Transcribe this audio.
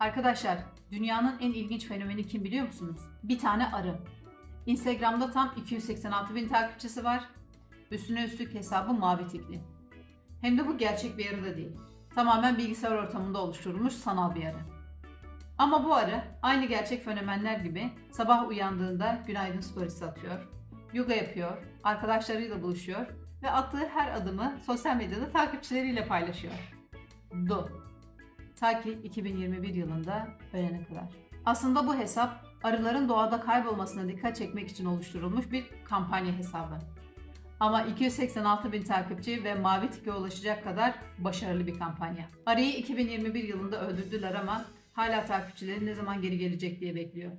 Arkadaşlar, dünyanın en ilginç fenomeni kim biliyor musunuz? Bir tane arı. Instagram'da tam 286 bin takipçisi var. Üstüne üstlük hesabı mavi tikli. Hem de bu gerçek bir arı da değil. Tamamen bilgisayar ortamında oluşturulmuş sanal bir arı. Ama bu arı aynı gerçek fenomenler gibi sabah uyandığında günaydın storiesi atıyor, yoga yapıyor, arkadaşlarıyla buluşuyor ve attığı her adımı sosyal medyada takipçileriyle paylaşıyor. Do. Ta ki 2021 yılında ölene kadar. Aslında bu hesap arıların doğada kaybolmasına dikkat çekmek için oluşturulmuş bir kampanya hesabı. Ama 286 bin takipçi ve mavi tike ulaşacak kadar başarılı bir kampanya. Arıyı 2021 yılında öldürdüler ama hala takipçileri ne zaman geri gelecek diye bekliyor.